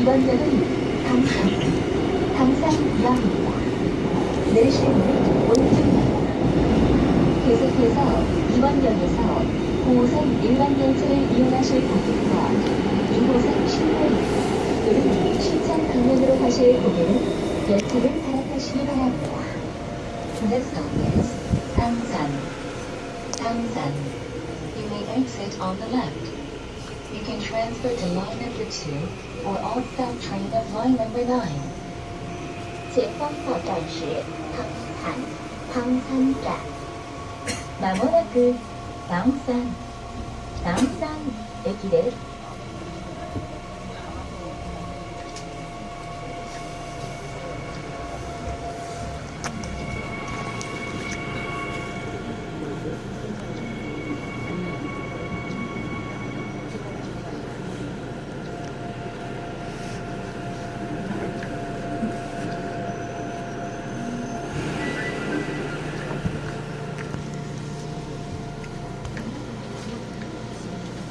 이번역은 당산, 당산역입니다. 내리실 문은 오른쪽입니다. 계속해서 이번역에서 9호선 일반 열차를 이용하실 고객과 2호선 신호역 또는 신천 방면으로 가실 고객은 열차를 갈아타시기 바랍니다. This stop is Dangsan. Dangsan. You may exit on the left. You can transfer to line number 2 or all-stop train of line number 9. 前方到站是唐山唐山站。まもなく唐山唐山駅です。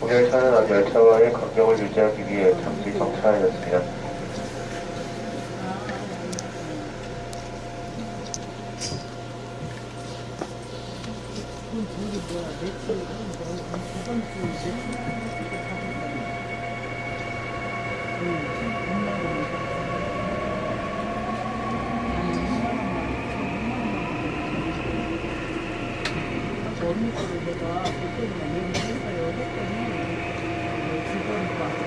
오열차는 앞 열차와의 간격을 유지하기 위해 잠시 정차하였습니다. 거를 내가 그때는 내가 했어요 했더니 직원이 와서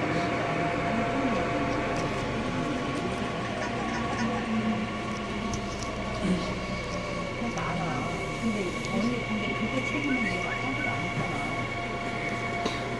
해서 알아 근데 언니 근데 그거 책임은 내가 하지도 안 했잖아 아니 근데 언니 우리가 아니야 뭐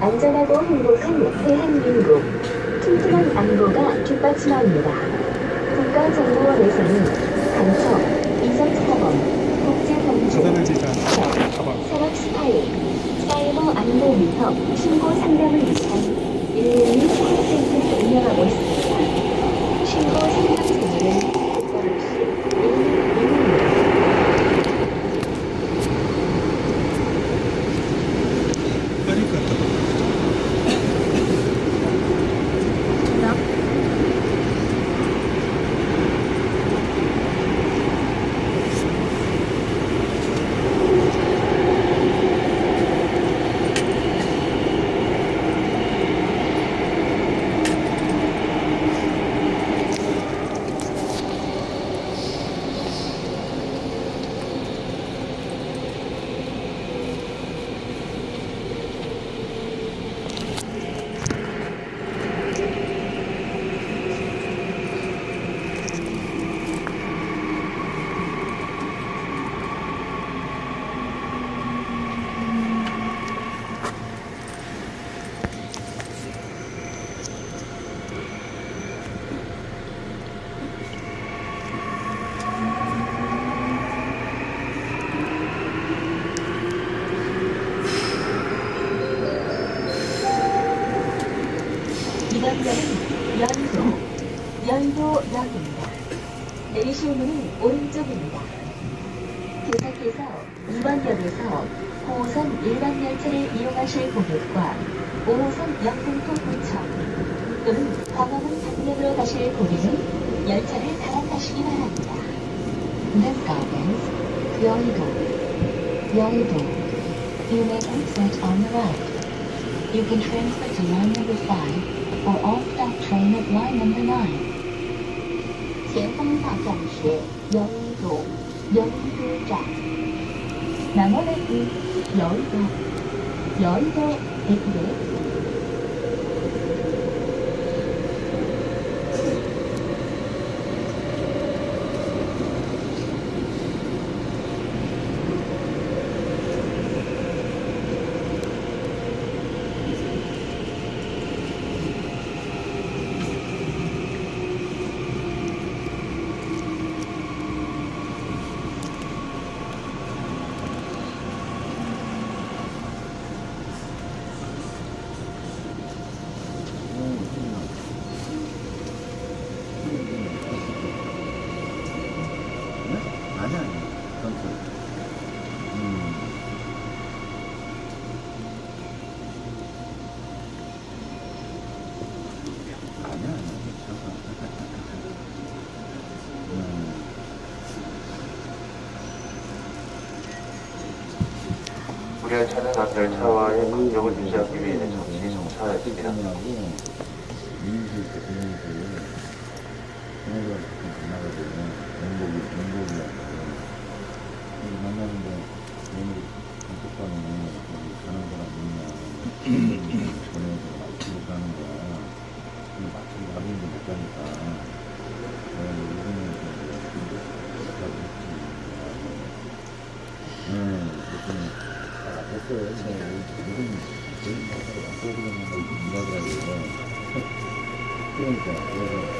안전하고 행복한 대한민국 튼튼한 안보가 뒷받침합니다. 국가정보원에서는 간첩, 이성사범, 국제범죄, 가사는 진짜 법, 가방. 산업 스파이, 사이버 안보 위협 신고 상담을 위한 112 콜센터를 운영하고 있습니다. 신고 상담 전화는 국가로시 112입니다. 빠질 것 같다. 이번 역은 연도, 연도역입니다. 내리실 문은 오른쪽입니다. 계속해서 이번 역에서 9호선 일반 열차를 이용하실 고객과 5호선 영등포 구청 또는 광화문 방면으로 가실 고객은 열차를 갈아타시기 바랍니다. This is 여의도, 여의도. You may exit on the right. You can transfer to line number 5 are off doctrine at line number 9. 前方到站时，有一组，有一个站。名乗列に、よいと、よいと、駅です。 그건 그, 음. 아니야, 아니야. 음. 우리 열차는 앞 열차와의 간격을 유지하기 위해 잠시 정차하였습니다. 하고 민수 있고 공연수 공연수가 가끔 만나가지고 연복이 연복이라고 みたいな。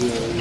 Thank you.